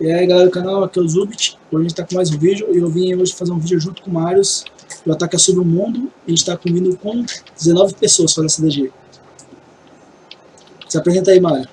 E aí galera do canal, aqui é o Zubit, hoje a gente tá com mais um vídeo e eu vim hoje fazer um vídeo junto com o Marius O ataque sobre o mundo. E a gente tá combinando com 19 pessoas fazer essa DG Se apresenta aí Mário.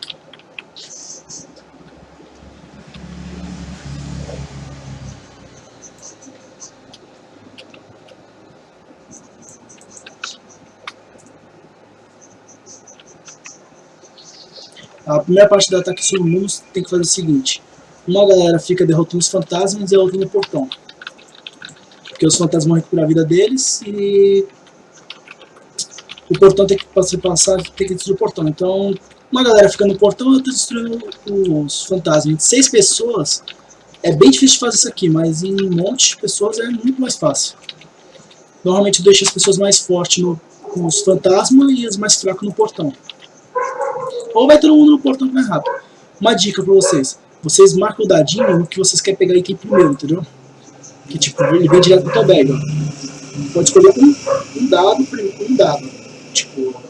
A primeira parte do ataque sobre o mundo tem que fazer o seguinte uma galera fica derrotando os fantasmas e a outra no portão. Porque os fantasmas vão recuperar a vida deles e o portão tem que passar, passar tem que destruir o portão. Então, uma galera fica no portão e outra destruindo os fantasmas. Seis pessoas é bem difícil de fazer isso aqui, mas em um monte de pessoas é muito mais fácil. Normalmente eu deixo as pessoas mais fortes no, com os fantasmas e as mais fracas no portão. Ou vai todo mundo no portão mais rápido. Uma dica pra vocês vocês marcam o dadinho que vocês querem pegar item primeiro, entendeu? Que tipo, ele vem direto bag, ó. Pode escolher um, um dado, um dado. Tipo,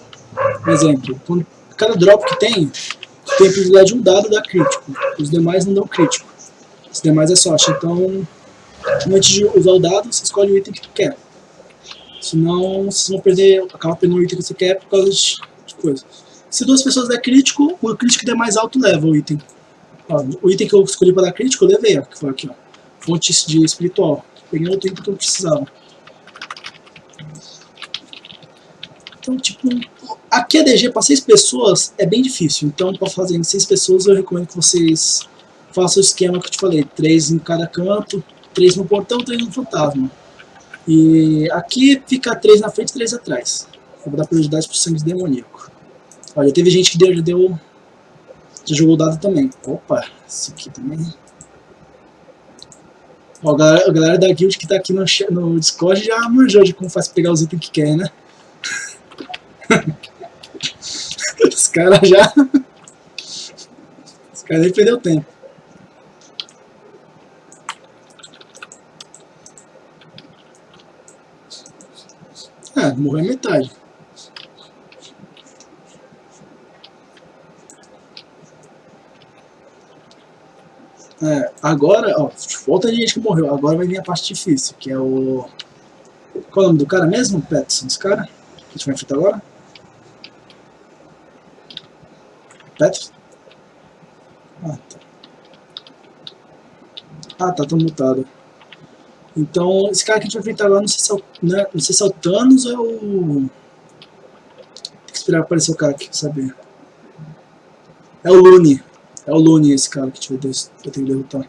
por exemplo, quando, cada drop que tem, tem a possibilidade de um dado dar crítico. Os demais não dão crítico. Os demais é sorte. Então, antes de usar o dado, você escolhe o item que tu quer. Senão, vocês vão perder, acaba perdendo o item que você quer por causa de, de coisa. Se duas pessoas der crítico, o crítico der mais alto leva o item. Ó, o item que eu escolhi para dar crítico eu levei, ó, que foi aqui, ó. Fonte de espiritual. Peguei outro item que eu precisava. Então, tipo, aqui a DG para 6 pessoas é bem difícil. Então, para fazer em 6 pessoas, eu recomendo que vocês façam o esquema que eu te falei. 3 em cada canto, 3 no portão, 3 no fantasma. E aqui fica 3 na frente e 3 atrás. Eu vou dar prioridade pro sangue demoníaco. Olha, teve gente que deu, deu já jogou dado também. Opa, esse aqui também. Ó, a galera, a galera da guild que tá aqui no, no Discord já manjou de como faz pegar os itens que quer, né? os caras já... os caras nem perdeu tempo. Ah, morreu metade. É, agora, ó, falta de gente que morreu. Agora vai vir a parte difícil, que é o... Qual é o nome do cara mesmo? Peterson, esse cara? Que a gente vai enfrentar agora? Peterson? Ah, tá. Ah, tá, tô mutado. Então, esse cara que a gente vai enfrentar agora, não sei se é o, né, não sei se é o Thanos ou é o... Tem que esperar aparecer o cara aqui, saber. É o Lune. É o Lune esse cara que vai ter que derrotar.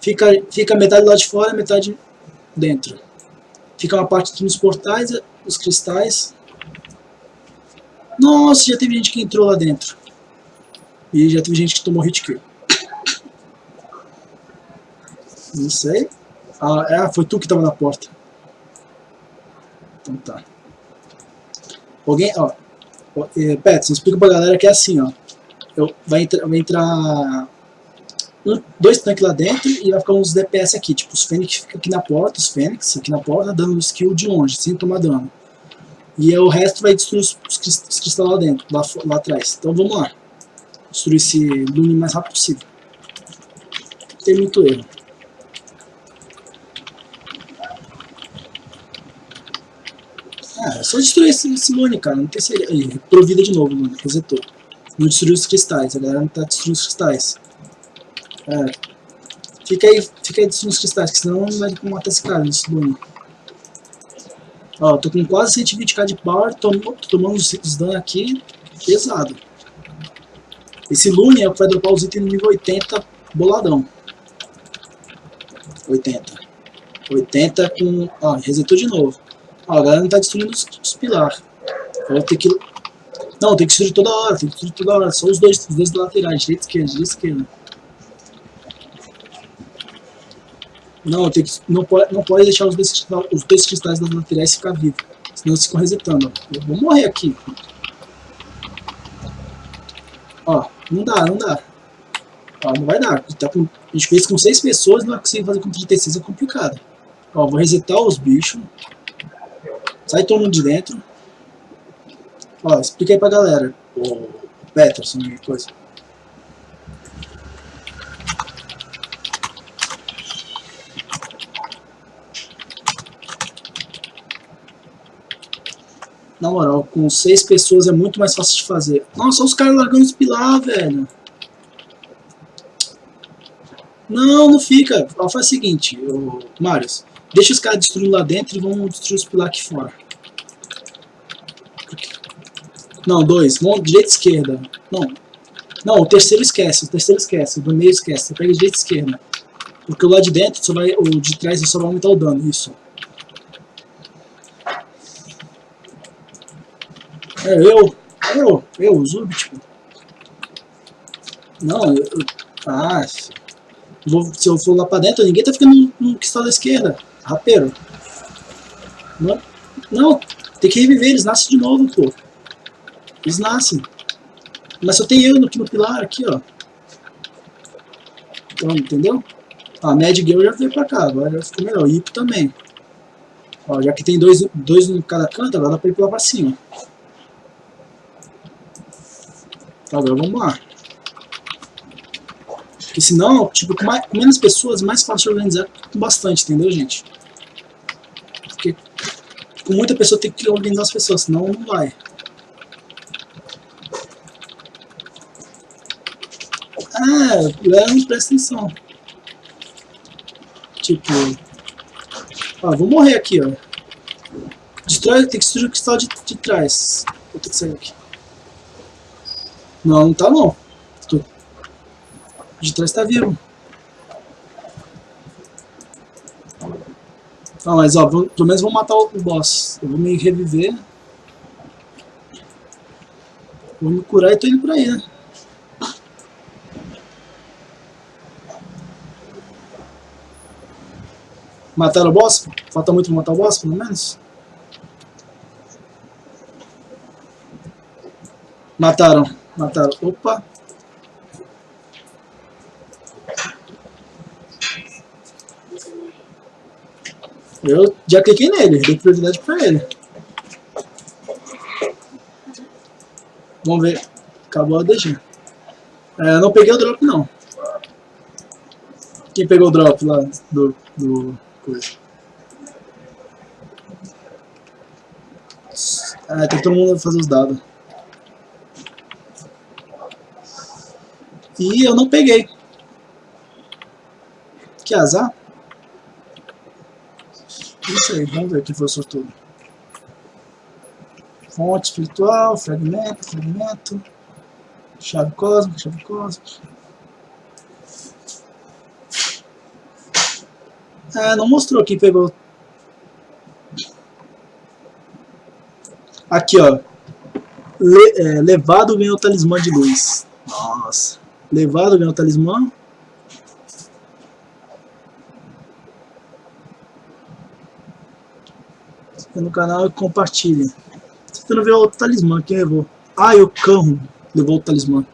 Fica, fica metade lá de fora metade dentro. Fica uma parte nos portais, os cristais. Nossa, já teve gente que entrou lá dentro. E já teve gente que tomou hit kill. Não sei. Ah, é, foi tu que tava na porta. Então tá. Alguém, ó. É, Pets, explica pra galera que é assim, ó eu, vai, entrar, vai entrar um, dois tanques lá dentro e vai ficar uns DPS aqui, tipo os Fênix fica aqui na porta, os Fênix aqui na porta, dando skill de longe, sem tomar dano. E o resto vai destruir os, os, cristais lá dentro, lá, lá atrás. Então vamos lá. Destruir esse Lune o mais rápido possível. Tem muito erro. Ah, é só destruir esse, Lune, cara. Não tem segredo. Aí, provida de novo, Lune. Resetou. Não destruiu os cristais, a galera não tá destruindo os cristais. É. Fica aí, fica aí destruindo os cristais, que senão não vai matar esse cara nesse Lune. Ó, tô com quase 120k de power, tô, tô tomando os dano aqui, pesado. Esse Lune é o que vai dropar os itens no nível 80 boladão. 80. 80 com... Ó, resetou de novo. Ó, a galera não tá destruindo os, os pilares. Vou ter que não, tem que destruir toda hora, tem que destruir toda hora. Só os dois, os dois laterais, direita e esquerda, direita e esquerda. Não, tem que, não, pode, não pode deixar os dois, os dois cristais das laterais ficar vivos. Senão eles ficam resetando. Eu vou morrer aqui. Ó, não dá, não dá. Ó, não vai dar. Tá com, a gente fez com 6 pessoas, não é fazer com 36, é complicado. Ó, vou resetar os bichos. Sai todo mundo de dentro. Ó, expliquei pra galera. O Peterson, alguma coisa. Na moral, com seis pessoas é muito mais fácil de fazer. Nossa, os caras largando os pilar, velho. Não, não fica. Ó, faz o seguinte, Marius. Deixa os caras destruindo lá dentro e vamos destruir os pilar aqui fora. Não, dois. Vamos direita esquerda. Não. Não, o terceiro esquece. O terceiro esquece. O do meio esquece. Você pega direita e esquerda. Porque o lá de dentro, só vai, o de trás só vai aumentar o dano. Isso. É, eu. Eu. Eu, o Zub, tipo. Não, eu... ah, se eu for lá pra dentro, ninguém tá ficando no que está da esquerda. Rapeiro. Não, não, tem que reviver, eles nascem de novo, pô. Eles nascem. Mas só tem eu aqui no pilar, aqui, ó. Então, entendeu? A Mad Girl já veio pra cá, agora já ficou melhor. O Ipo também. Ó, já que tem dois, dois em cada canto, agora dá pra ir pra cima. Agora vamos lá. Porque senão, tipo, com, mais, com menos pessoas, mais fácil de organizar com bastante, entendeu, gente? Porque com muita pessoa tem que organizar as pessoas, senão não vai. Ah, não presta atenção. Tipo... Ó, vou morrer aqui, ó. Destrói, tem que destruir o cristal de, de trás. Vou ter que sair aqui. Não, não tá não. Tô... De trás tá vivo. Não, mas ó, pelo menos vou matar o, boss. Eu vou me reviver. Vou me curar e tô indo por aí, né? Mataram o boss? Falta muito pra matar o boss, pelo menos? Mataram. Mataram. Opa. Eu já cliquei nele, dei prioridade pra ele. Vamos ver. Acabou a DG. É, não peguei o drop não. Quem pegou o drop lá do, do coisa? Ah, tem todo mundo fazer os dados. E eu não peguei. Que azar. Isso aí, vamos ver quem foi o sortudo. Fonte espiritual, fragmento, fragmento. Chave cósmica, chave cósmica. Ah, não mostrou quem pegou. Aqui, ó. Le, é, levado ganhou o talismã de luz. Nossa. Levado ganhou o talismã. no canal e compartilha. Se você não vê o talismã, quem levou? Ah, e o cão levou o talismã.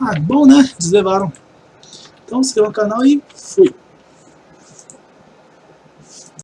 Ah, bom né? Eles levaram. Então se inscreva no canal e fui.